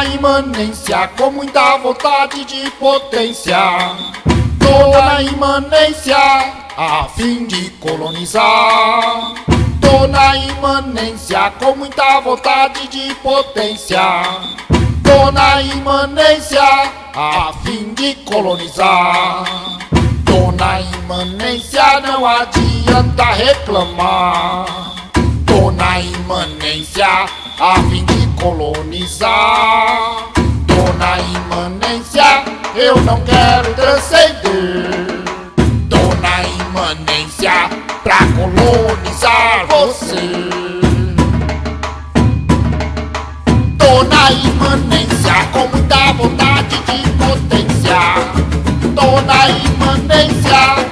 na imanência com muita vontade de potência. Tô na imanência a fim de colonizar. Tô na imanência com muita vontade de potência. Tô na imanência a fim de colonizar. Tô na imanência, não adianta reclamar. Tô na imanência a fim de colonizar. Tô na imanência, eu não quero transcender. Tô na imanência pra colonizar você. Tô na imanência com muita vontade de potência. Tô na imanência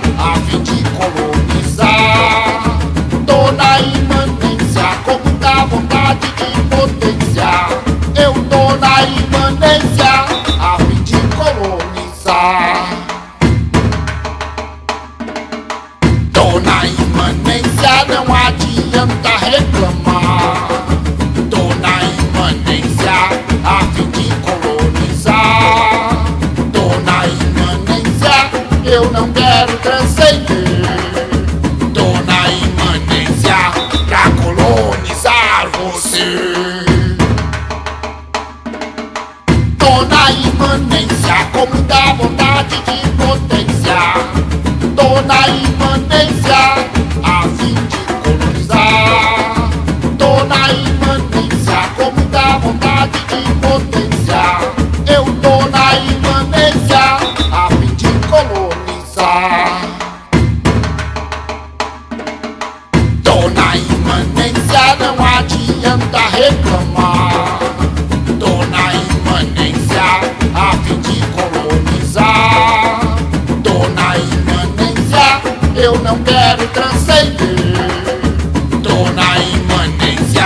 Na imanência, com muita vontade de potência. Tô na imanência, a fim de colonizar. Tô na imanência, com muita vontade de potência. Eu tô na imanência, a fim de colonizar. Eu não quero transcender. Tô na imanência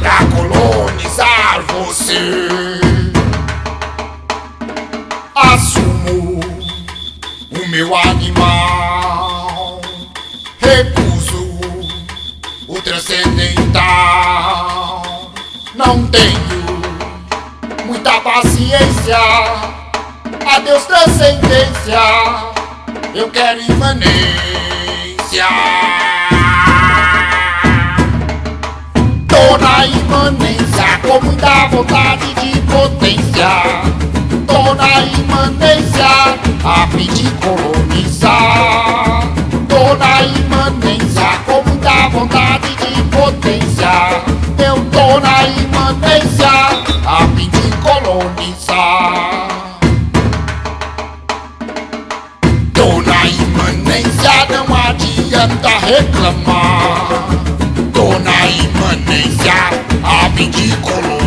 pra colonizar você. Assumo o meu animal. Recuso o transcendental. Não tenho muita paciência. Adeus, transcendência. Eu quero imanência. Tô na imanência com muita vontade de potência. Tô na imanência a fim de colonizar. Adianta reclamar. Tô na imanência, a fim de colonizar.